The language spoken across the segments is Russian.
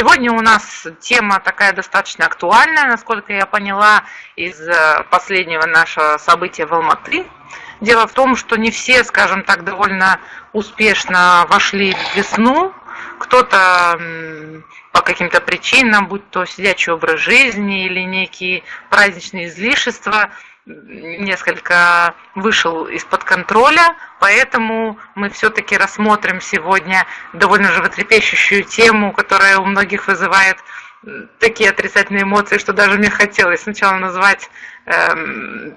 Сегодня у нас тема такая достаточно актуальная, насколько я поняла из э, последнего нашего события в Алматы. Дело в том, что не все, скажем так, довольно успешно вошли в весну. Кто-то по каким-то причинам, будь то сидячий образ жизни или некие праздничные излишества, несколько вышел из-под контроля, поэтому мы все-таки рассмотрим сегодня довольно животрепещущую тему, которая у многих вызывает такие отрицательные эмоции, что даже мне хотелось сначала назвать э,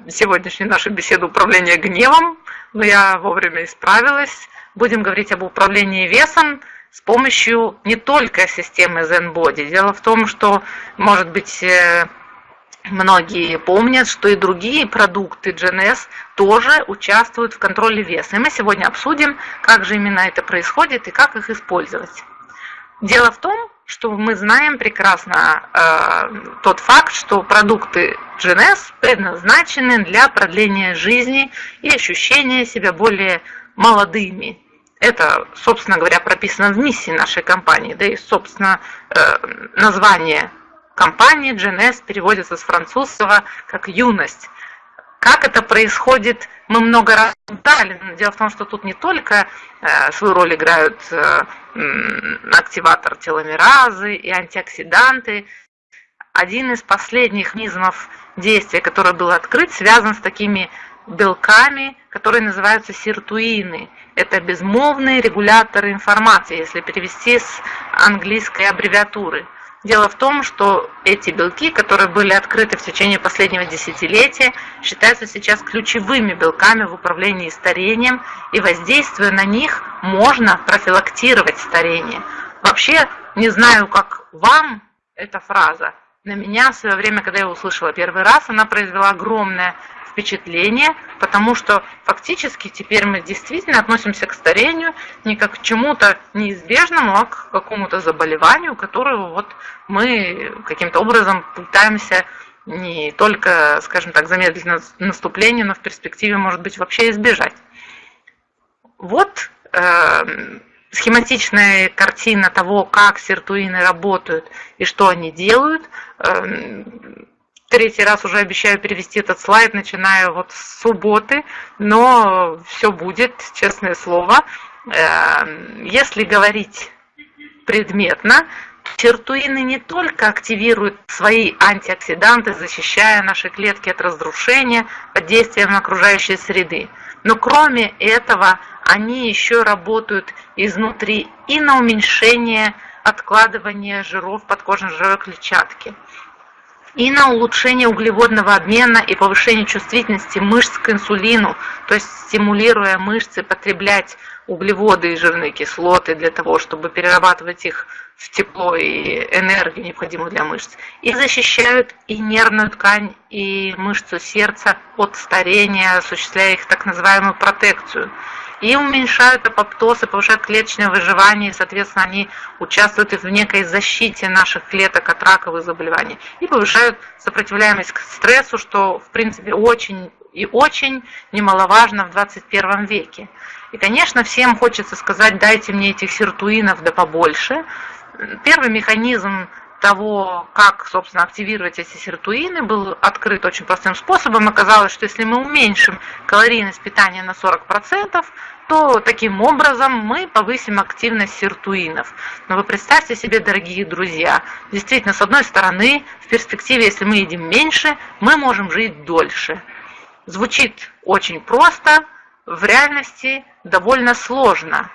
сегодняшнюю нашу беседу управление гневом, но я вовремя исправилась. Будем говорить об управлении весом с помощью не только системы ZenBody. Дело в том, что, может быть, э, Многие помнят, что и другие продукты GNS тоже участвуют в контроле веса. И мы сегодня обсудим, как же именно это происходит и как их использовать. Дело в том, что мы знаем прекрасно э, тот факт, что продукты GNS предназначены для продления жизни и ощущения себя более молодыми. Это, собственно говоря, прописано в миссии нашей компании, да и, собственно, э, название компании GNS переводится с французского как «юность». Как это происходит, мы много раз дали. Дело в том, что тут не только э, свою роль играют э, активатор теломеразы и антиоксиданты. Один из последних механизмов действия, который был открыт, связан с такими белками, которые называются сиртуины. Это безмолвные регуляторы информации, если перевести с английской аббревиатуры. Дело в том, что эти белки, которые были открыты в течение последнего десятилетия, считаются сейчас ключевыми белками в управлении старением, и воздействуя на них, можно профилактировать старение. Вообще, не знаю, как вам эта фраза, на меня в свое время, когда я услышала первый раз, она произвела огромное впечатление, потому что фактически теперь мы действительно относимся к старению не как к чему-то неизбежному, а к какому-то заболеванию, которого вот мы каким-то образом пытаемся не только, скажем так, замедлить наступление, но в перспективе, может быть, вообще избежать. Вот э, схематичная картина того, как сиртуины работают и что они делают. Э, третий раз уже обещаю перевести этот слайд, начиная вот с субботы, но все будет, честное слово. Эм, если говорить предметно, Чертуины не только активируют свои антиоксиданты, защищая наши клетки от разрушения под действием окружающей среды, но кроме этого они еще работают изнутри и на уменьшение откладывания жиров подкожной жировой клетчатки и на улучшение углеводного обмена и повышение чувствительности мышц к инсулину, то есть стимулируя мышцы потреблять углеводы и жирные кислоты для того, чтобы перерабатывать их в тепло и энергию, необходимую для мышц, и защищают и нервную ткань, и мышцу сердца от старения, осуществляя их так называемую протекцию и уменьшают апоптоз повышают клеточное выживание, и, соответственно, они участвуют в некой защите наших клеток от раковых заболеваний и повышают сопротивляемость к стрессу, что, в принципе, очень и очень немаловажно в 21 веке. И, конечно, всем хочется сказать, дайте мне этих сиртуинов да побольше. Первый механизм того, как, собственно, активировать эти сиртуины, был открыт очень простым способом. Оказалось, что если мы уменьшим калорийность питания на 40%, то таким образом мы повысим активность сиртуинов. Но вы представьте себе, дорогие друзья, действительно, с одной стороны, в перспективе, если мы едим меньше, мы можем жить дольше. Звучит очень просто, в реальности довольно сложно,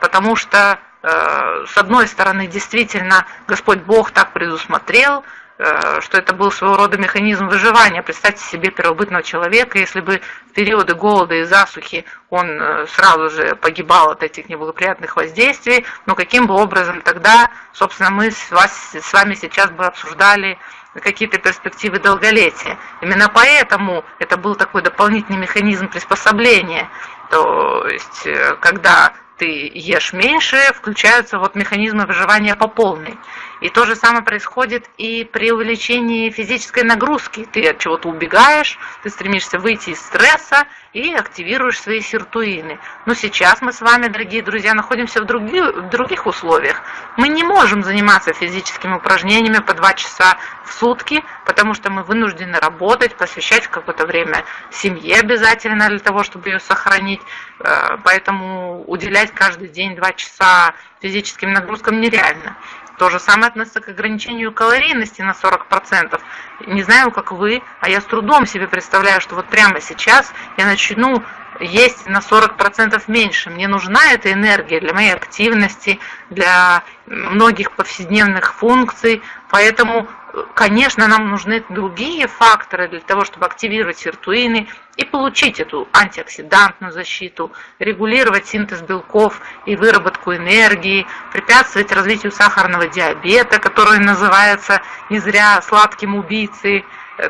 потому что с одной стороны, действительно, Господь Бог так предусмотрел, э, что это был своего рода механизм выживания. Представьте себе первобытного человека, если бы в периоды голода и засухи он э, сразу же погибал от этих неблагоприятных воздействий, но каким бы образом тогда, собственно, мы с, вас, с вами сейчас бы обсуждали какие-то перспективы долголетия. Именно поэтому это был такой дополнительный механизм приспособления. То есть, когда ты ешь меньше, включаются вот механизмы выживания по полной. И то же самое происходит и при увеличении физической нагрузки. Ты от чего-то убегаешь, ты стремишься выйти из стресса и активируешь свои сиртуины. Но сейчас мы с вами, дорогие друзья, находимся в других, в других условиях. Мы не можем заниматься физическими упражнениями по два часа в сутки, потому что мы вынуждены работать, посвящать какое-то время семье обязательно для того, чтобы ее сохранить. Э, поэтому уделять каждый день два часа физическим нагрузкам нереально. То же самое относится к ограничению калорийности на 40%. Не знаю, как вы, а я с трудом себе представляю, что вот прямо сейчас я начну есть на 40% меньше. Мне нужна эта энергия для моей активности, для многих повседневных функций. Поэтому конечно, нам нужны другие факторы для того, чтобы активировать сиртуины и получить эту антиоксидантную защиту, регулировать синтез белков и выработку энергии, препятствовать развитию сахарного диабета, который называется не зря сладким убийцей,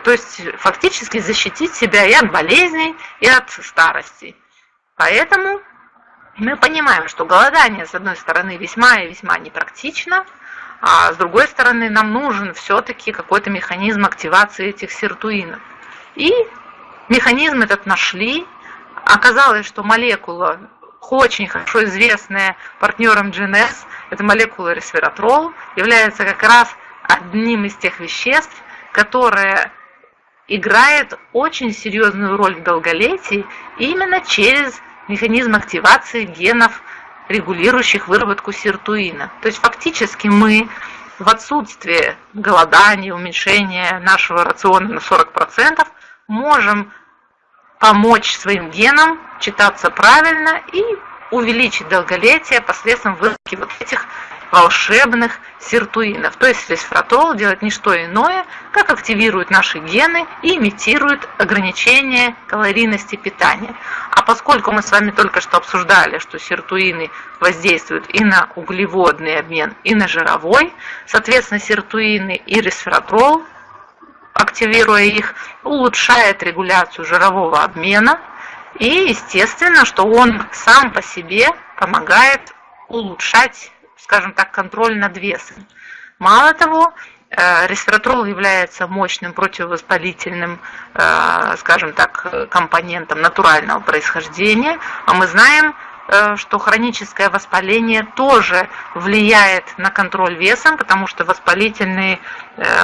то есть фактически защитить себя и от болезней, и от старости. Поэтому мы понимаем, что голодание, с одной стороны, весьма и весьма непрактично, а с другой стороны, нам нужен все-таки какой-то механизм активации этих сиртуинов. И механизм этот нашли. Оказалось, что молекула, очень хорошо известная партнером GNS, это молекула ресвератрол, является как раз одним из тех веществ, которое играет очень серьезную роль в долголетии именно через механизм активации генов регулирующих выработку сиртуина. То есть фактически мы в отсутствие голодания, уменьшения нашего рациона на 40% можем помочь своим генам читаться правильно и увеличить долголетие посредством выработки вот этих волшебных сиртуинов. То есть ресвератрол делает не что иное, как активирует наши гены и имитирует ограничение калорийности питания. А поскольку мы с вами только что обсуждали, что сиртуины воздействуют и на углеводный обмен, и на жировой, соответственно, сиртуины и ресвератрол, активируя их, улучшает регуляцию жирового обмена, и естественно, что он сам по себе помогает улучшать скажем так, контроль над весом. Мало того, э, ресвератрол является мощным противовоспалительным, э, скажем так, компонентом натурального происхождения, а мы знаем, что хроническое воспаление тоже влияет на контроль весом, потому что воспалительные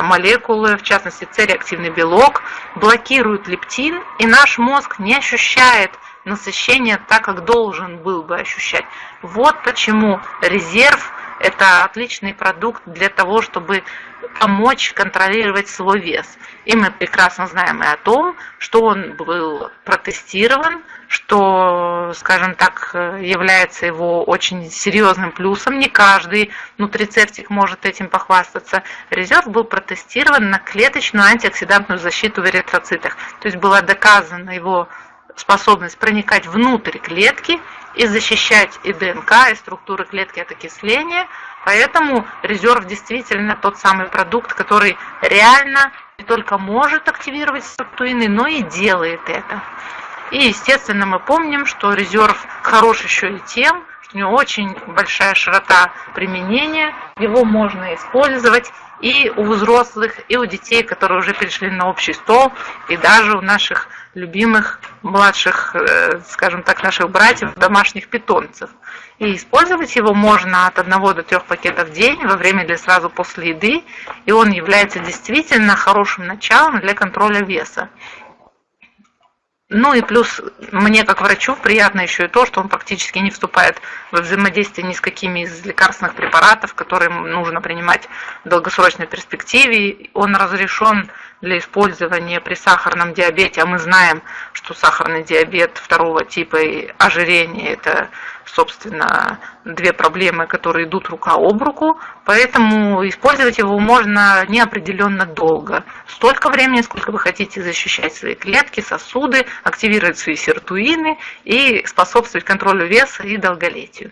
молекулы, в частности цереактивный белок, блокируют лептин, и наш мозг не ощущает насыщение так, как должен был бы ощущать. Вот почему резерв – это отличный продукт для того, чтобы помочь контролировать свой вес. И мы прекрасно знаем и о том, что он был протестирован, что, скажем так, является его очень серьезным плюсом. Не каждый нутрицептик может этим похвастаться. Резерв был протестирован на клеточную антиоксидантную защиту в эритроцитах. То есть было доказано его способность проникать внутрь клетки и защищать и ДНК, и структуры клетки от окисления. Поэтому резерв действительно тот самый продукт, который реально не только может активировать структурины, но и делает это. И, естественно, мы помним, что резерв хорош еще и тем, что у него очень большая широта применения, его можно использовать и у взрослых, и у детей, которые уже перешли на общий стол, и даже у наших любимых младших, э, скажем так, наших братьев, домашних питомцев. И использовать его можно от 1 до 3 пакетов в день, во время или сразу после еды, и он является действительно хорошим началом для контроля веса. Ну и плюс мне как врачу приятно еще и то, что он практически не вступает во взаимодействие ни с какими из лекарственных препаратов, которые нужно принимать в долгосрочной перспективе. Он разрешен для использования при сахарном диабете, а мы знаем, что сахарный диабет второго типа и ожирение – это, собственно, две проблемы, которые идут рука об руку, поэтому использовать его можно неопределенно долго. Столько времени, сколько вы хотите защищать свои клетки, сосуды, активировать свои сиртуины и способствовать контролю веса и долголетию.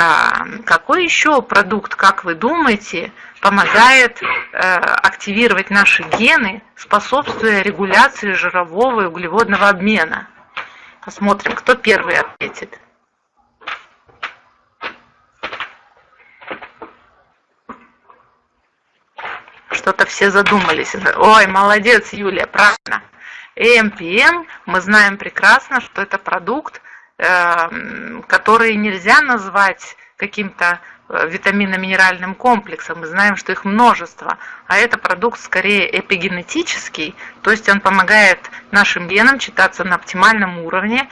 А, какой еще продукт, как вы думаете, помогает э, активировать наши гены, способствуя регуляции жирового и углеводного обмена? Посмотрим, кто первый ответит. – что-то все задумались. Ой, молодец, Юлия, правильно. ЭМПМ, мы знаем прекрасно, что это продукт, эм, который нельзя назвать каким-то э, витаминно-минеральным комплексом. Мы знаем, что их множество. А это продукт скорее эпигенетический, то есть он помогает нашим генам читаться на оптимальном уровне.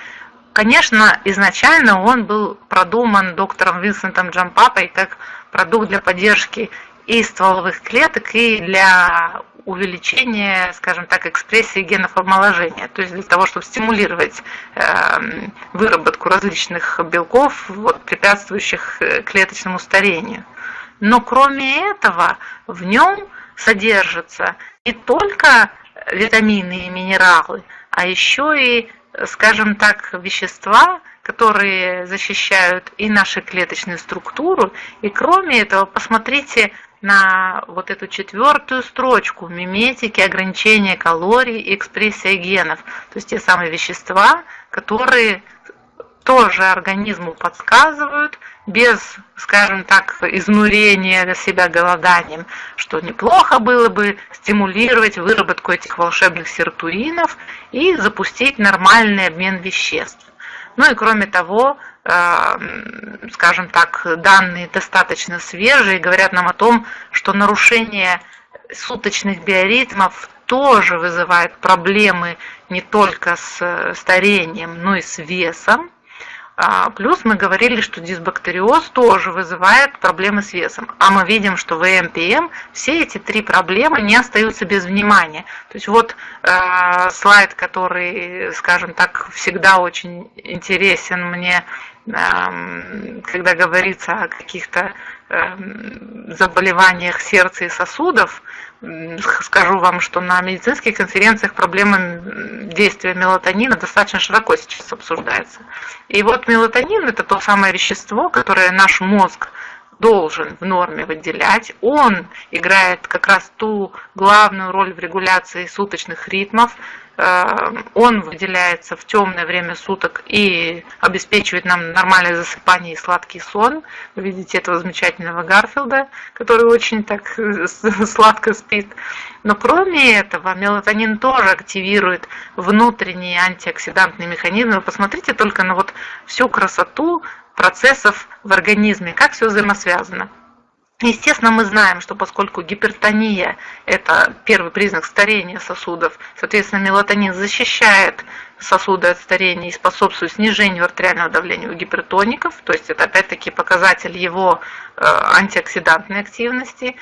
Конечно, изначально он был продуман доктором Винсентом Джампапой как продукт для поддержки и стволовых клеток, и для увеличения, скажем так, экспрессии генов омоложения, то есть для того, чтобы стимулировать эм, выработку различных белков, вот, препятствующих э, клеточному старению. Но кроме этого в нем содержатся не только витамины и минералы, а еще и, скажем так, вещества, которые защищают и нашу клеточную структуру. И кроме этого, посмотрите на вот эту четвертую строчку миметики, ограничения калорий и экспрессия генов. То есть те самые вещества, которые тоже организму подсказывают, без, скажем так, изнурения себя голоданием, что неплохо было бы стимулировать выработку этих волшебных сиртуинов и запустить нормальный обмен веществ. Ну и кроме того, Эм, скажем так, данные достаточно свежие, говорят нам о том, что нарушение суточных биоритмов тоже вызывает проблемы не только с старением, но и с весом. А, плюс мы говорили, что дисбактериоз тоже вызывает проблемы с весом. А мы видим, что в ЭМПМ все эти три проблемы не остаются без внимания. То есть вот э, слайд, который, скажем так, всегда очень интересен мне, когда говорится о каких-то э, заболеваниях сердца и сосудов, скажу вам, что на медицинских конференциях проблема действия мелатонина достаточно широко сейчас обсуждается. И вот мелатонин – это то самое вещество, которое наш мозг должен в норме выделять. Он играет как раз ту главную роль в регуляции суточных ритмов, он выделяется в темное время суток и обеспечивает нам нормальное засыпание и сладкий сон. Вы видите этого замечательного Гарфилда, который очень так э, сладко спит. Но кроме этого, мелатонин тоже активирует внутренние антиоксидантные механизмы. Посмотрите только на вот всю красоту процессов в организме, как все взаимосвязано. Естественно, мы знаем, что поскольку гипертония – это первый признак старения сосудов, соответственно, мелатонин защищает сосуды от старения и способствует снижению артериального давления у гипертоников, то есть это опять-таки показатель его э, антиоксидантной активности.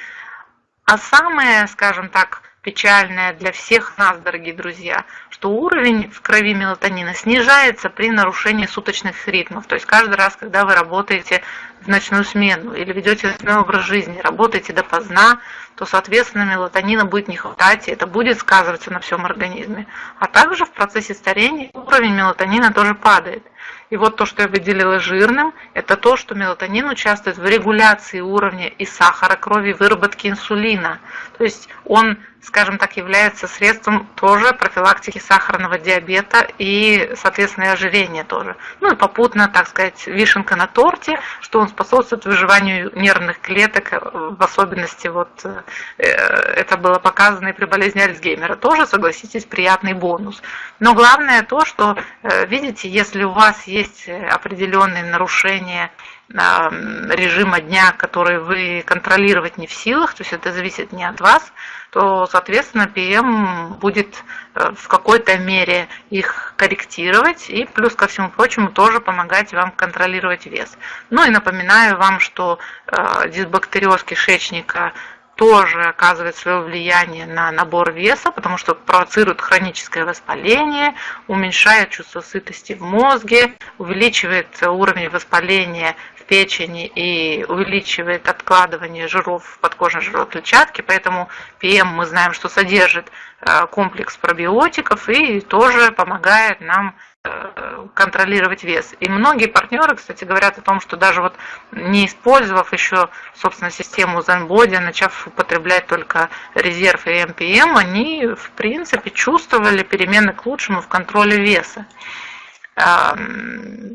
А самое, скажем так, печальное для всех нас, дорогие друзья, что уровень в крови мелатонина снижается при нарушении суточных ритмов. То есть каждый раз, когда вы работаете в ночную смену или ведете ночной образ жизни, работаете допоздна, то, соответственно, мелатонина будет не хватать, и это будет сказываться на всем организме. А также в процессе старения уровень мелатонина тоже падает. И вот то, что я выделила жирным, это то, что мелатонин участвует в регуляции уровня и сахара крови, выработки инсулина. То есть он скажем так, является средством тоже профилактики сахарного диабета и, соответственно, и ожирения тоже. Ну и попутно, так сказать, вишенка на торте, что он способствует выживанию нервных клеток, в особенности вот э, это было показано и при болезни Альцгеймера. Тоже, согласитесь, приятный бонус. Но главное то, что, э, видите, если у вас есть определенные нарушения режима дня, который вы контролировать не в силах, то есть это зависит не от вас, то, соответственно, ПМ будет э, в какой-то мере их корректировать и плюс ко всему прочему тоже помогать вам контролировать вес. Ну и напоминаю вам, что э, дисбактериоз кишечника тоже оказывает свое влияние на набор веса, потому что провоцирует хроническое воспаление, уменьшает чувство сытости в мозге, увеличивает уровень воспаления печени и увеличивает откладывание жиров в подкожной жировой клетчатке, поэтому ПМ мы знаем, что содержит э, комплекс пробиотиков и тоже помогает нам э, контролировать вес. И многие партнеры, кстати, говорят о том, что даже вот не использовав еще, собственно, систему ZenBody, начав употреблять только резерв и МПМ, они, в принципе, чувствовали перемены к лучшему в контроле веса.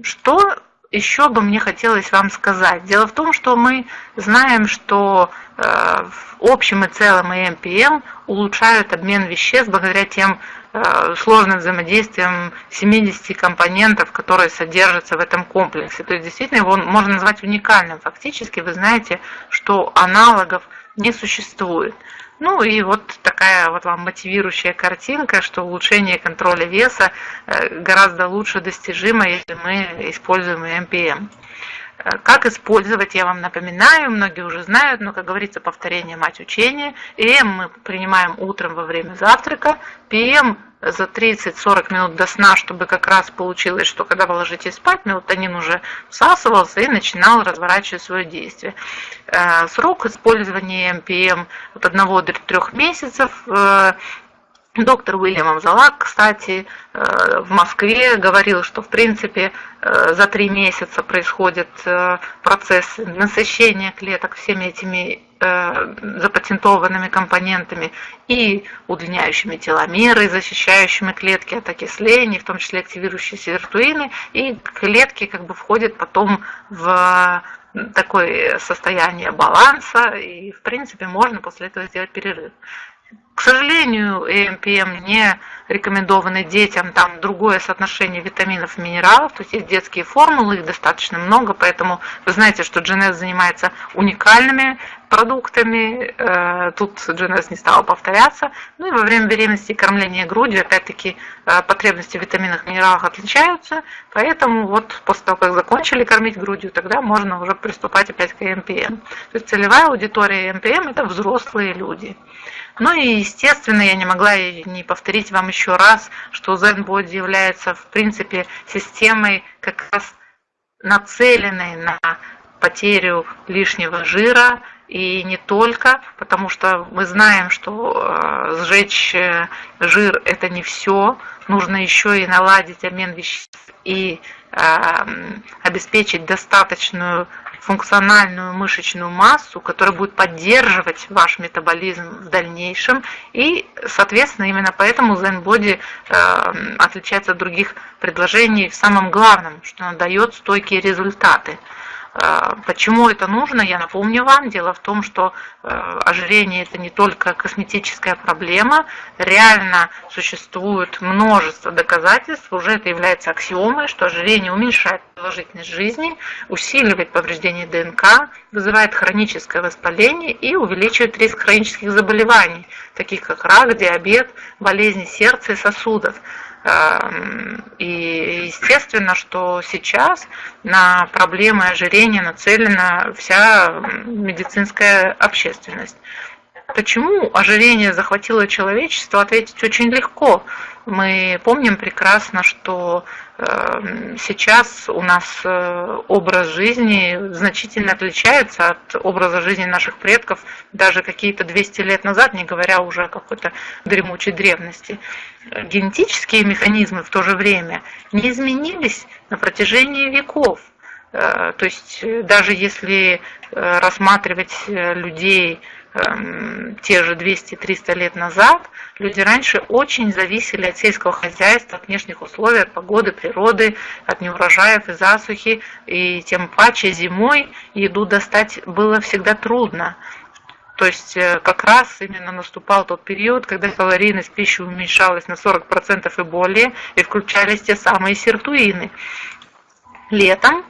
Что еще бы мне хотелось вам сказать? Дело в том, что мы знаем, что э, в общем и целом и МПМ улучшают обмен веществ благодаря тем э, сложным взаимодействиям 70 компонентов, которые содержатся в этом комплексе. То есть действительно его можно назвать уникальным. Фактически вы знаете, что аналогов не существует. Ну и вот такая вот вам мотивирующая картинка, что улучшение контроля веса э, гораздо лучше достижимо, если мы используем МПМ. Э, как использовать, я вам напоминаю, многие уже знают, но, как говорится, повторение мать учения. ИМ мы принимаем утром во время завтрака, ПМ за 30-40 минут до сна, чтобы как раз получилось, что когда вы ложитесь спать, мелатонин уже всасывался и начинал разворачивать свое действие. Э, срок использования МПМ от 1 до 3 месяцев. Э, доктор Уильям Амзалак, кстати, э, в Москве говорил, что в принципе за три месяца происходит процесс насыщения клеток всеми этими Э, запатентованными компонентами и удлиняющими теломеры, защищающими клетки от окисления, в том числе активирующие сиртуины, и клетки как бы входят потом в такое состояние баланса, и в принципе можно после этого сделать перерыв. К сожалению, ЭМПМ не рекомендованы детям, там другое соотношение витаминов и минералов, то есть есть детские формулы, их достаточно много, поэтому вы знаете, что GNS занимается уникальными продуктами, э, тут GNS не стала повторяться, ну и во время беременности и кормления грудью, опять-таки, э, потребности в витаминах и минералах отличаются, поэтому вот после того, как закончили кормить грудью, тогда можно уже приступать опять к ЭМПМ. То есть целевая аудитория ЭМПМ – это взрослые люди. Ну и, естественно, я не могла не повторить вам еще раз, что ZenBody является, в принципе, системой как раз нацеленной на потерю лишнего жира, и не только, потому что мы знаем, что э, сжечь э, жир это не все, нужно еще и наладить обмен веществ и э, обеспечить достаточную функциональную мышечную массу, которая будет поддерживать ваш метаболизм в дальнейшем. И, соответственно, именно поэтому Zen Body э, отличается от других предложений в самом главном, что она дает стойкие результаты. Э, почему это нужно, я напомню вам. Дело в том, что э, ожирение это не только косметическая проблема. Реально существует множество доказательств, уже это является аксиомой, что ожирение уменьшает продолжительность жизни, усиливает повреждение ДНК, вызывает хроническое воспаление и увеличивает риск хронических заболеваний, таких как рак, диабет, болезни сердца и сосудов. Эм, и естественно, что сейчас на проблемы ожирения нацелена вся медицинская общественность. Почему ожирение захватило человечество, ответить очень легко. Мы помним прекрасно, что эм, сейчас у нас э, образ жизни значительно отличается от образа жизни наших предков даже какие-то 200 лет назад, не говоря уже о какой-то дремучей древности. Генетические механизмы в то же время не изменились на протяжении веков. Э, то есть э, даже если рассматривать людей те же 200-300 лет назад, люди раньше очень зависели от сельского хозяйства, от внешних условий, от погоды, природы, от неурожаев и засухи, и тем паче зимой еду достать было всегда трудно. То есть э, как раз именно наступал тот период, когда калорийность пищи уменьшалась на 40% и более, и включались те самые сиртуины. Летом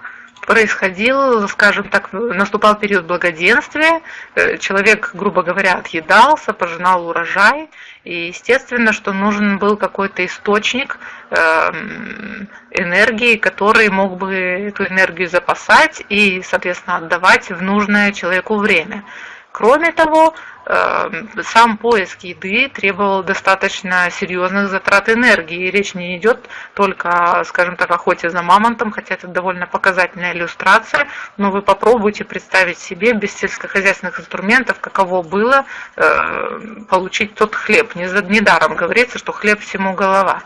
происходил, скажем так, наступал период благоденствия, э, человек, грубо говоря, отъедался, пожинал урожай, и естественно, что нужен был какой-то источник эм, энергии, который мог бы эту энергию запасать и, соответственно, отдавать в нужное человеку время. Кроме того, эм, сам поиск еды требовал достаточно серьезных затрат энергии. Речь не идет только, скажем так, охоте за мамонтом, хотя это довольно показательная иллюстрация, но вы попробуйте представить себе без сельскохозяйственных инструментов, каково было э, получить тот хлеб. Недаром говорится, что хлеб всему голова.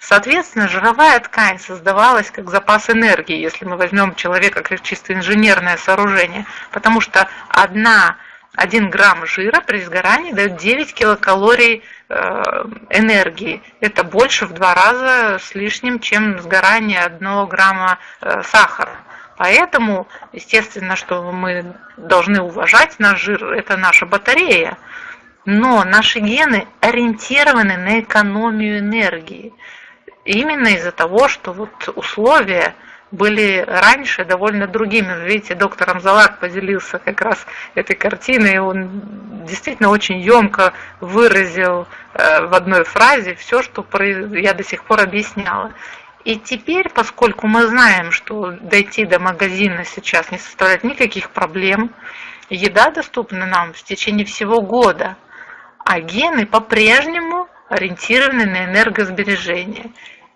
Соответственно, жировая ткань создавалась как запас энергии, если мы возьмем человека как чисто инженерное сооружение, потому что одна 1 грамм жира при сгорании дает 9 килокалорий э, энергии. Это больше в два раза с лишним, чем сгорание 1 грамма э, сахара. Поэтому, естественно, что мы должны уважать наш жир, это наша батарея. Но наши гены ориентированы на экономию энергии. Именно из-за того, что вот условия были раньше довольно другими. Видите, доктор Амзалак поделился как раз этой картиной, и он действительно очень емко выразил э, в одной фразе все, что я до сих пор объясняла. И теперь, поскольку мы знаем, что дойти до магазина сейчас не составляет никаких проблем, еда доступна нам в течение всего года, а гены по-прежнему ориентированы на энергосбережение.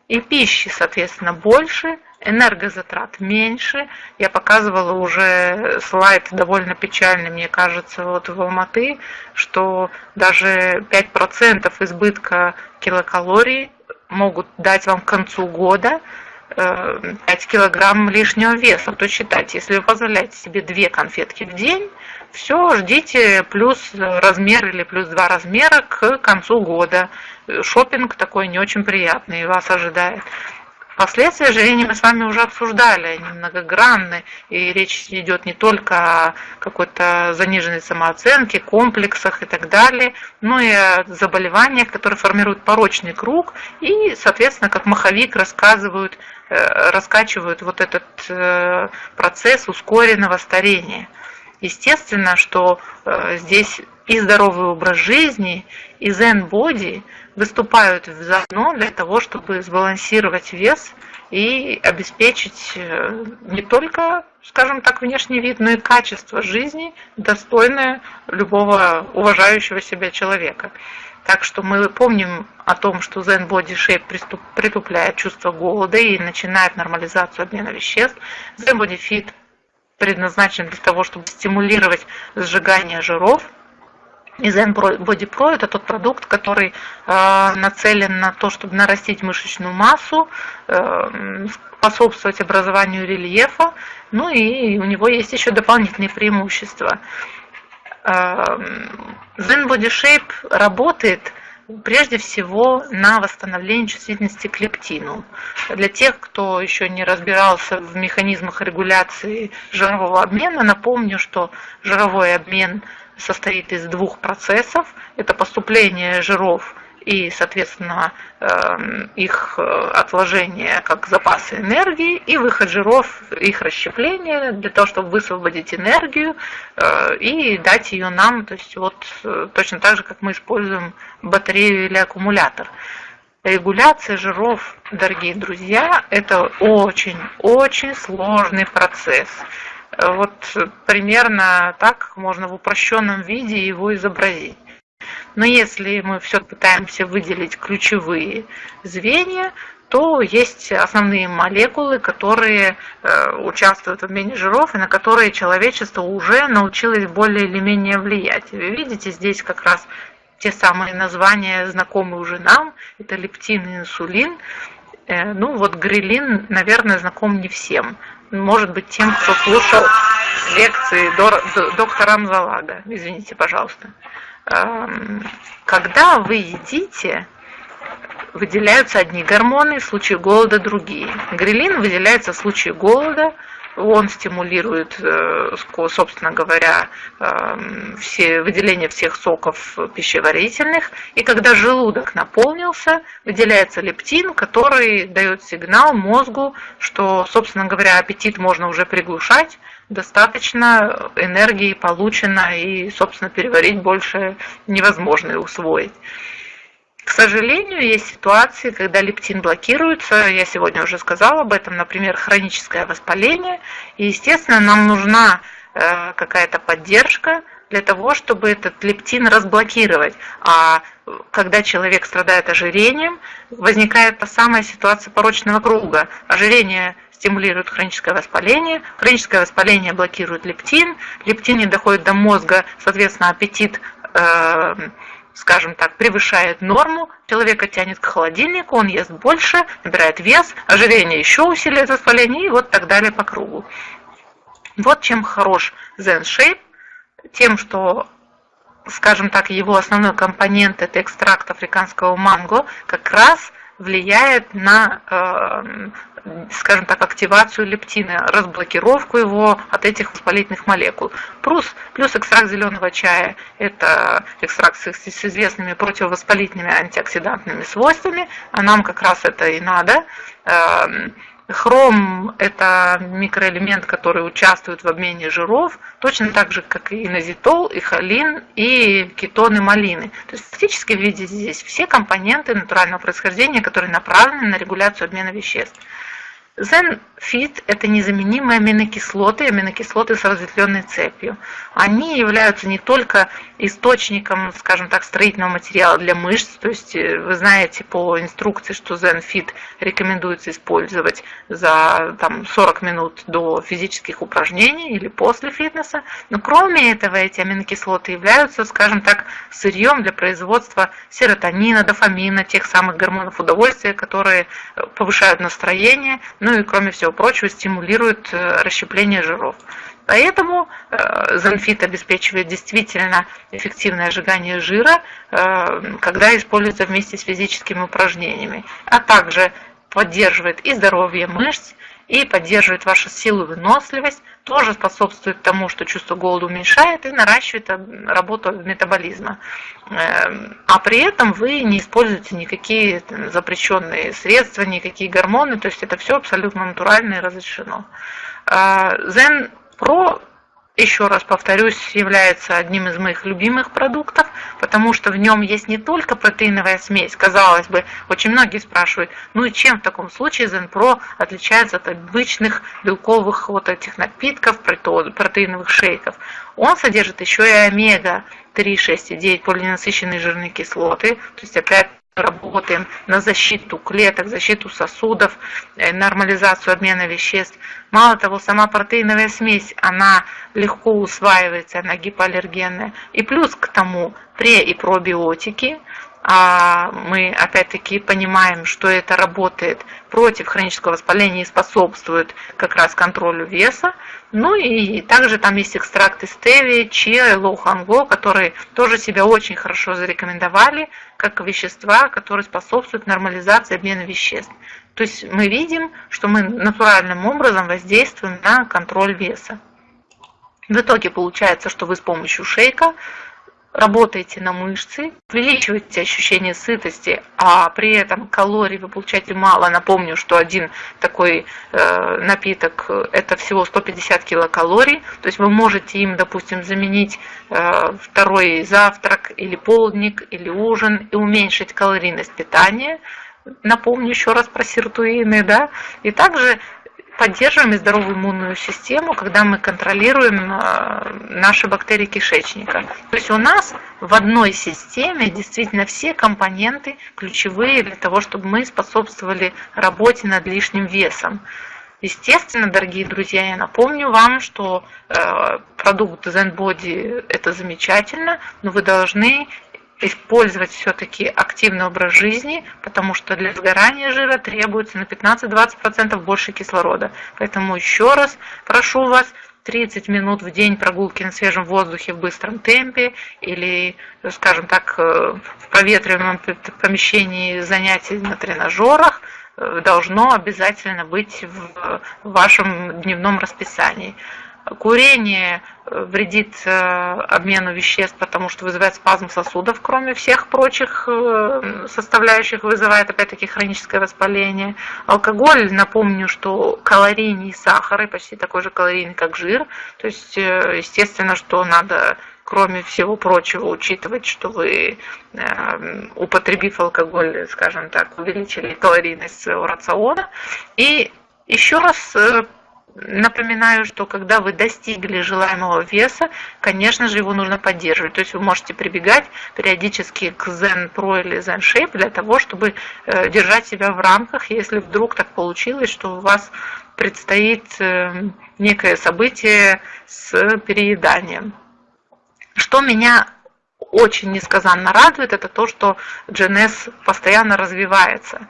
И пищи, соответственно, больше, энергозатрат меньше. Я показывала уже слайд довольно печальный, мне кажется, вот в Алматы, что даже 5% избытка килокалорий могут дать вам к концу года 5 э, килограмм лишнего веса. То считайте, если вы позволяете себе две конфетки в день, все, ждите плюс размер или плюс два размера к концу года. Шопинг такой не очень приятный вас ожидает. Последствия ожирения мы с вами уже обсуждали, они многогранны, и речь идет не только о какой-то заниженной самооценке, комплексах и так далее, но и о заболеваниях, которые формируют порочный круг и, соответственно, как маховик рассказывают, э, раскачивают вот этот э, процесс ускоренного старения. Естественно, что э, здесь и здоровый образ жизни, и zen-боди выступают заодно для того, чтобы сбалансировать вес и обеспечить э, не только, скажем так, внешний вид, но и качество жизни, достойное любого уважающего себя человека. Так что мы помним о том, что Zen Body Shape притупляет чувство голода и начинает нормализацию обмена веществ. Zen Body Fit предназначен для того, чтобы стимулировать сжигание жиров, и Zen Body Pro это тот продукт, который э, нацелен на то, чтобы нарастить мышечную массу, э, способствовать образованию рельефа, ну и у него есть еще дополнительные преимущества. Э, Zen Body Shape работает прежде всего на восстановление чувствительности к лептину. Для тех, кто еще не разбирался в механизмах регуляции жирового обмена, напомню, что жировой обмен – состоит из двух процессов. Это поступление жиров и, соответственно, эм, их э, отложение как запасы энергии и выход жиров, их расщепление для того, чтобы высвободить энергию э, и дать ее нам, то есть вот э, точно так же, как мы используем батарею или аккумулятор. Регуляция жиров, дорогие друзья, это очень-очень сложный процесс. Вот примерно так можно в упрощенном виде его изобразить. Но если мы все пытаемся выделить ключевые звенья, то есть основные молекулы, которые э, участвуют в обмене жиров и на которые человечество уже научилось более или менее влиять. Вы видите здесь как раз те самые названия, знакомые уже нам, это лептин и инсулин. Э, ну вот грилин, наверное, знаком не всем может быть, тем, кто слушал лекции доктора Амзалага. Извините, пожалуйста. Когда вы едите, выделяются одни гормоны, в случае голода другие. Грелин выделяется в случае голода, он стимулирует, э, собственно говоря, все, выделение всех соков пищеварительных. И когда желудок наполнился, выделяется лептин, который дает сигнал мозгу, что, собственно говоря, аппетит можно уже приглушать, достаточно энергии получено и, собственно, переварить больше невозможно и усвоить. К сожалению, есть ситуации, когда лептин блокируется. Я сегодня уже сказала об этом, например, хроническое воспаление. И, естественно, нам нужна э, какая-то поддержка для того, чтобы этот лептин разблокировать. А когда человек страдает ожирением, возникает та самая ситуация порочного круга. Ожирение стимулирует хроническое воспаление, хроническое воспаление блокирует лептин, лептин не доходит до мозга, соответственно, аппетит э, скажем так, превышает норму, человека тянет к холодильнику, он ест больше, набирает вес, ожирение еще усиливает воспаление и вот так далее по кругу. Вот чем хорош Zen Shape. тем, что скажем так, его основной компонент это экстракт африканского манго, как раз влияет на, э, скажем так, активацию лептина, разблокировку его от этих воспалительных молекул. Плюс, плюс экстракт зеленого чая – это экстракт с, известными противовоспалительными антиоксидантными свойствами, а нам как раз это и надо. Эм, Хром – это микроэлемент, который участвует в обмене жиров, точно так же, как и инозитол, и холин, и кетоны малины. То есть фактически видите здесь все компоненты натурального происхождения, которые направлены на регуляцию обмена веществ. Зенфит – это незаменимые аминокислоты, аминокислоты с разветвленной цепью. Они являются не только источником, скажем так, строительного материала для мышц, то есть э, вы знаете по инструкции, что Зенфит рекомендуется использовать за там, 40 минут до физических упражнений или после фитнеса, но кроме этого эти аминокислоты являются, скажем так, сырьем для производства серотонина, дофамина, тех самых гормонов удовольствия, которые э, повышают настроение, ну и кроме всего прочего стимулирует э, расщепление жиров. Поэтому э, зонфит обеспечивает действительно эффективное сжигание жира, э, когда используется вместе с физическими упражнениями, а также поддерживает и здоровье мышц, и поддерживает вашу силу и выносливость, тоже способствует тому, что чувство голода уменьшает и наращивает работу метаболизма. Эм, а при этом вы не используете никакие запрещенные средства, никакие гормоны, то есть это все абсолютно натурально и разрешено. Zen а, Pro еще раз повторюсь, является одним из моих любимых продуктов, потому что в нем есть не только протеиновая смесь. Казалось бы, очень многие спрашивают, ну и чем в таком случае Zenpro отличается от обычных белковых вот этих напитков, протеиновых шейков. Он содержит еще и омега-3, 6 и 9 полиненасыщенные жирные кислоты, то есть опять работаем на защиту клеток, защиту сосудов, э, нормализацию обмена веществ. Мало того, сама протеиновая смесь, она легко усваивается, она гипоаллергенная. И плюс к тому пре- и пробиотики, а мы опять-таки понимаем, что это работает против хронического воспаления и способствует как раз контролю веса. Ну и также там есть экстракты стевии, чиа и лоуханго, которые тоже себя очень хорошо зарекомендовали как вещества, которые способствуют нормализации обмена веществ. То есть мы видим, что мы натуральным образом воздействуем на контроль веса. В итоге получается, что вы с помощью шейка работаете на мышцы, увеличиваете ощущение сытости, а при этом калорий вы получаете мало. Напомню, что один такой э, напиток это всего 150 килокалорий, то есть вы можете им, допустим, заменить э, второй завтрак или полдник или ужин и уменьшить калорийность питания. Напомню еще раз про сиртуины, да, и также поддерживаем и здоровую иммунную систему, когда мы контролируем э, наши бактерии кишечника. То есть у нас в одной системе действительно все компоненты ключевые для того, чтобы мы способствовали работе над лишним весом. Естественно, дорогие друзья, я напомню вам, что э, продукт ZenBody это замечательно, но вы должны использовать все-таки активный образ жизни, потому что для сгорания жира требуется на 15-20% больше кислорода. Поэтому еще раз прошу вас 30 минут в день прогулки на свежем воздухе в быстром темпе или, скажем так, э, в проветриваемом помещении занятий на тренажерах э, должно обязательно быть в вашем дневном расписании. Курение э, вредит э, обмену веществ, потому что вызывает спазм сосудов, кроме всех прочих э, составляющих, вызывает опять-таки хроническое воспаление. Алкоголь, напомню, что калорийный сахар и почти такой же калорийный, как жир. То есть, естественно, что надо кроме всего прочего, учитывать, что вы, употребив алкоголь, скажем так, увеличили калорийность своего рациона. И еще раз Напоминаю, что когда вы достигли желаемого веса, конечно же, его нужно поддерживать. То есть вы можете прибегать периодически к Zen Pro или Zen Shape для того, чтобы э, держать себя в рамках, если вдруг так получилось, что у вас предстоит э, некое событие с перееданием. Что меня очень несказанно радует, это то, что GNS постоянно развивается.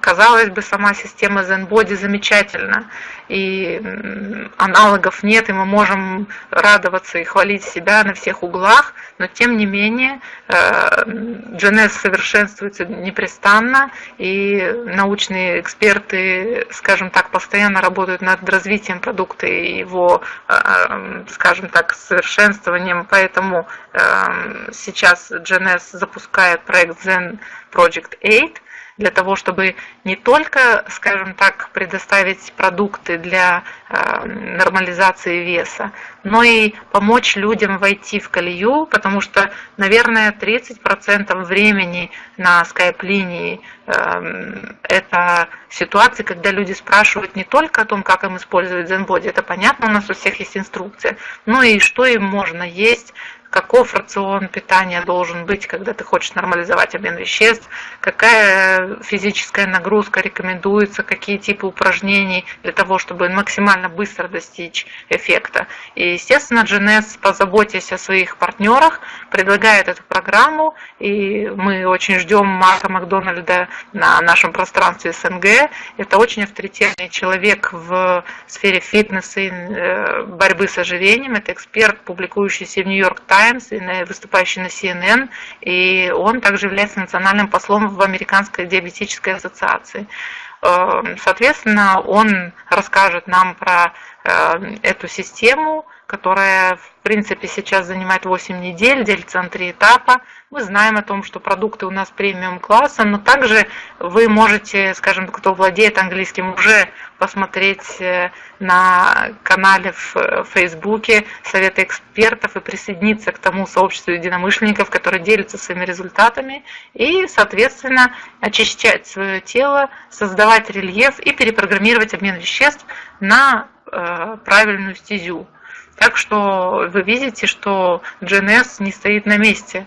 Казалось бы, сама система ZenBody замечательна, и аналогов нет, и мы можем радоваться и хвалить себя на всех углах, но тем не менее GNS совершенствуется непрестанно, и научные эксперты, скажем так, постоянно работают над развитием продукта и его, скажем так, совершенствованием, поэтому сейчас GNS запускает проект Zen Project 8, для того, чтобы не только, скажем так, предоставить продукты для э, нормализации веса, но и помочь людям войти в колею, потому что, наверное, 30% времени на скайп-линии это ситуации, когда люди спрашивают не только о том, как им использовать ZenBody, это понятно, у нас у всех есть инструкция, но и что им можно есть, каков рацион питания должен быть, когда ты хочешь нормализовать обмен веществ, какая физическая нагрузка рекомендуется, какие типы упражнений для того, чтобы максимально быстро достичь эффекта. И, естественно, GNS, позаботясь о своих партнерах, предлагает эту программу, и мы очень ждем Марка Макдональда на нашем пространстве СНГ. Это очень авторитетный человек в сфере фитнеса и э, борьбы с ожирением. Это эксперт, публикующийся в Нью-Йорк Таймс, Times, выступающий на CNN, и он также является национальным послом в Американской диабетической ассоциации. Эм, соответственно, он расскажет нам про э, эту систему, которая, в принципе, сейчас занимает 8 недель, делится на три этапа. Мы знаем о том, что продукты у нас премиум класса, но также вы можете, скажем, кто владеет английским, уже посмотреть э, на канале в Фейсбуке советы экспертов и присоединиться к тому сообществу единомышленников, которые делятся своими результатами и, соответственно, очищать свое тело, создавать рельеф и перепрограммировать обмен веществ на э, правильную стезю. Так что вы видите, что GNS не стоит на месте.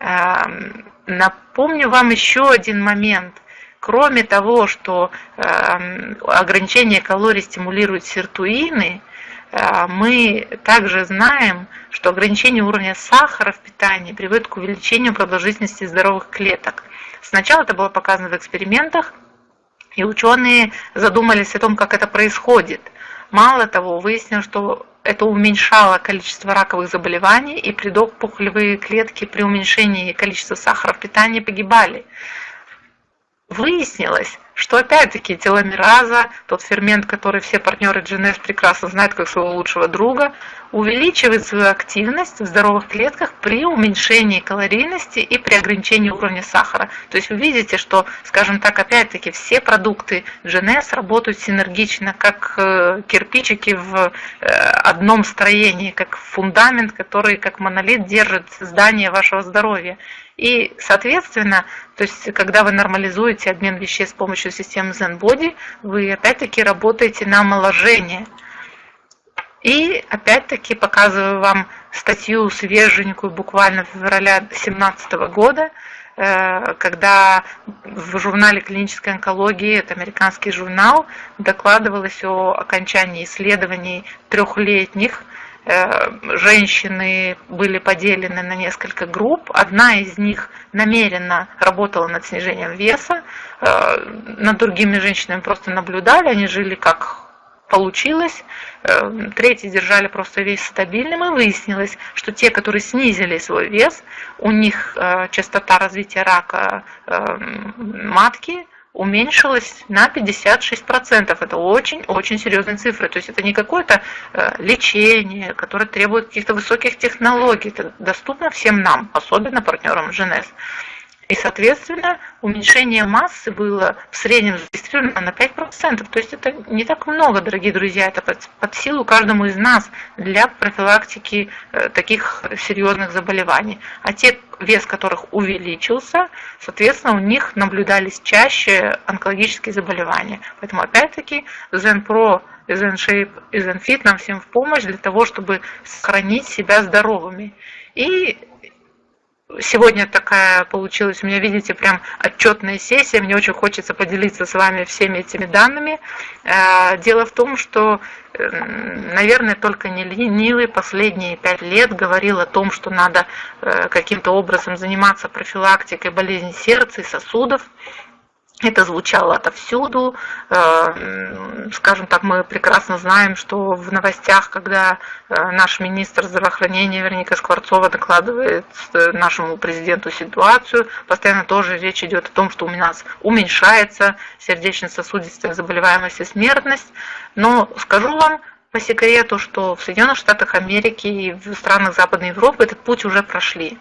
Эм, напомню вам еще один момент. Кроме того, что эм, ограничение калорий стимулирует сиртуины, э, мы также знаем, что ограничение уровня сахара в питании приводит к увеличению продолжительности здоровых клеток. Сначала это было показано в экспериментах, и ученые задумались о том, как это происходит. Мало того, выяснилось, что это уменьшало количество раковых заболеваний, и предопухолевые клетки при уменьшении количества сахара в питании погибали. Выяснилось, что опять-таки теломераза, тот фермент, который все партнеры GNS прекрасно знают как своего лучшего друга, увеличивает свою активность в здоровых клетках при уменьшении калорийности и при ограничении уровня сахара. То есть вы видите, что, скажем так, опять-таки все продукты GNS работают синергично, как э, кирпичики в э, одном строении, как фундамент, который как монолит держит здание вашего здоровья. И, соответственно, то есть, когда вы нормализуете обмен веществ с помощью системы ZenBody, вы опять-таки работаете на омоложение. И опять-таки показываю вам статью свеженькую, буквально февраля 2017 года, э, когда в журнале клинической онкологии, это американский журнал, докладывалось о окончании исследований трехлетних женщины были поделены на несколько групп. Одна из них намеренно работала над снижением веса, э, над другими женщинами просто наблюдали, они жили как получилось. Э, третьи держали просто вес стабильным, и выяснилось, что те, которые снизили свой вес, у них частота развития рака матки уменьшилась на 56%. Это очень-очень серьезные цифры. То есть это не какое-то э, лечение, которое требует каких-то высоких технологий. Это доступно всем нам, особенно партнерам ЖНС. И, соответственно, уменьшение массы было в среднем зарегистрировано на 5%. То есть это не так много, дорогие друзья, это под, под силу каждому из нас для профилактики э, таких серьезных заболеваний. А те, вес которых увеличился, соответственно, у них наблюдались чаще онкологические заболевания. Поэтому, опять-таки, ZenPro и ZenShape и ZenFit нам всем в помощь для того, чтобы сохранить себя здоровыми. И Сегодня такая получилась у меня, видите, прям отчетная сессия. Мне очень хочется поделиться с вами всеми этими данными. Э, дело в том, что, эм, наверное, только не ленивый последние пять лет говорил о том, что надо э, каким-то образом заниматься профилактикой болезней сердца и сосудов. Это звучало отовсюду. Э, скажем так, мы прекрасно знаем, что в новостях, когда э, наш министр здравоохранения Верника Скворцова докладывает э, нашему президенту ситуацию, постоянно тоже речь идет о том, что у нас уменьшается сердечно-сосудистая заболеваемость и смертность. Но скажу вам, по секрету, что в Соединенных Штатах Америки и в странах Западной Европы этот путь уже прошли.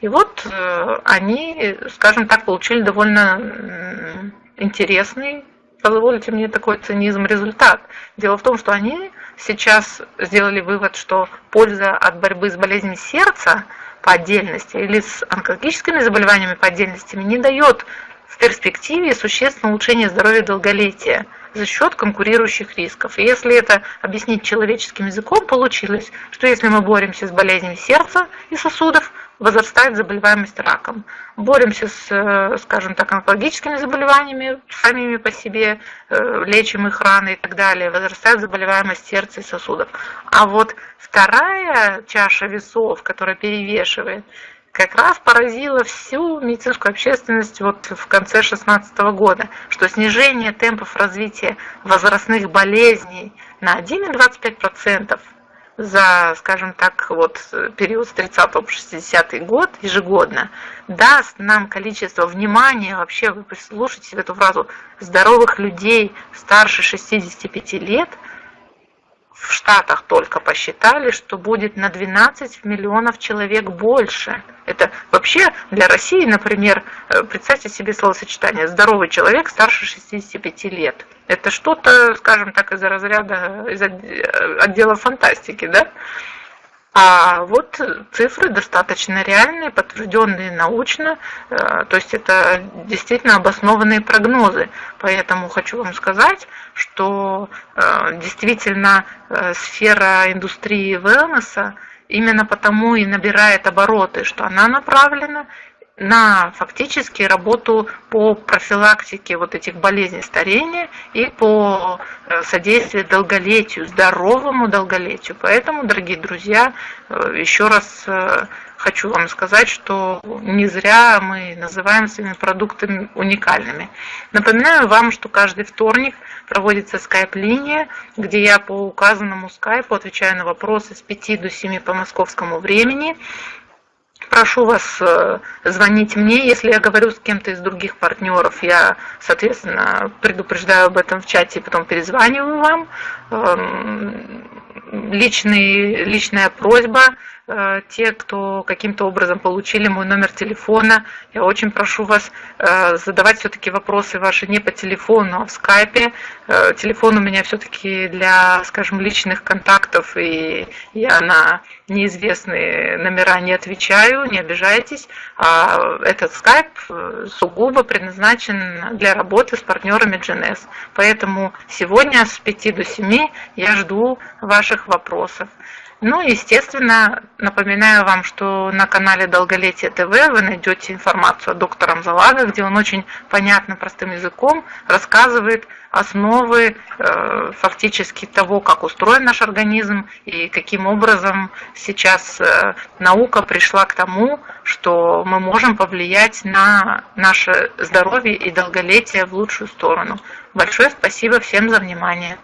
И вот э, они, скажем так, получили довольно интересный, позволите мне такой цинизм, результат. Дело в том, что они сейчас сделали вывод, что польза от борьбы с болезнью сердца по отдельности или с онкологическими заболеваниями по отдельности не дает в перспективе существенного улучшения здоровья и долголетия за счет конкурирующих рисков. И если это объяснить человеческим языком, получилось, что если мы боремся с болезнями сердца и сосудов, возрастает заболеваемость раком. Боремся с, э, скажем так, онкологическими заболеваниями, самими по себе, э, лечим их раны и так далее, возрастает заболеваемость сердца и сосудов. А вот вторая чаша весов, которая перевешивает, как раз поразила всю медицинскую общественность вот в конце 2016 года, что снижение темпов развития возрастных болезней на 1,25% за, скажем так, вот период с 30 по 60 год ежегодно даст нам количество внимания, вообще вы послушайте эту фразу, здоровых людей старше 65 лет – в Штатах только посчитали, что будет на 12 миллионов человек больше. Это вообще для России, например, э, представьте себе словосочетание «здоровый человек старше 65 лет». Это что-то, скажем так, из разряда, из отдела фантастики, да? А вот цифры достаточно реальные, подтвержденные научно, э, то есть это действительно обоснованные прогнозы. Поэтому хочу вам сказать, что э, действительно э, сфера индустрии wellness именно потому и набирает обороты, что она направлена на фактически работу по профилактике вот этих болезней старения и по э, содействию долголетию, здоровому долголетию. Поэтому, дорогие друзья, э, еще раз э, хочу вам сказать, что не зря мы называем своими продуктами уникальными. Напоминаю вам, что каждый вторник проводится скайп-линия, где я по указанному скайпу отвечаю на вопросы с 5 до 7 по московскому времени. Прошу вас э, звонить мне, если я говорю с кем-то из других партнеров, я, соответственно, предупреждаю об этом в чате и потом перезваниваю вам. Личный, личная просьба Э, те, кто каким-то образом получили мой номер телефона, я очень прошу вас э, задавать все-таки вопросы ваши не по телефону, а в скайпе. Э, телефон у меня все-таки для, скажем, личных контактов, и я на неизвестные номера не отвечаю, не обижайтесь. А этот скайп сугубо предназначен для работы с партнерами GNS. Поэтому сегодня с 5 до 7 я жду ваших вопросов. Ну, естественно, напоминаю вам, что на канале Долголетие ТВ вы найдете информацию о докторе Залага, где он очень понятным, простым языком рассказывает основы э, фактически того, как устроен наш организм и каким образом сейчас э, наука пришла к тому, что мы можем повлиять на наше здоровье и долголетие в лучшую сторону. Большое спасибо всем за внимание.